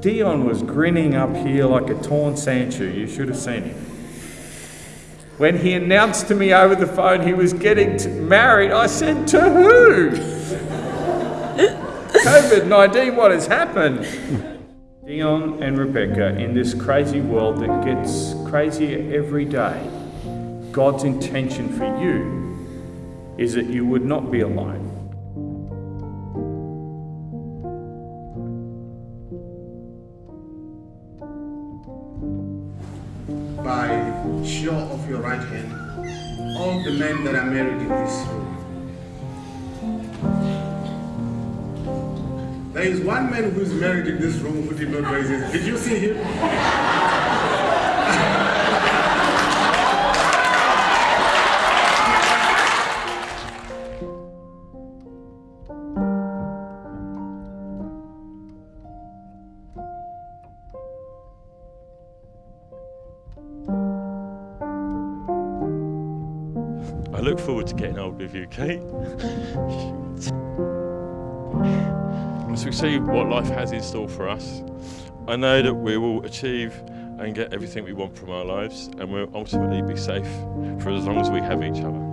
Dion was grinning up here like a torn sand You should have seen him. When he announced to me over the phone he was getting married, I said, To who? COVID 19, what has happened? Dion and Rebecca, in this crazy world that gets crazier every day, God's intention for you is that you would not be alone. By show of your right hand, all the men that are married in this room. There is one man who's married in this room who did not raise his. Did you see him? I look forward to getting old with you, Kate. As we see what life has in store for us, I know that we will achieve and get everything we want from our lives and we'll ultimately be safe for as long as we have each other.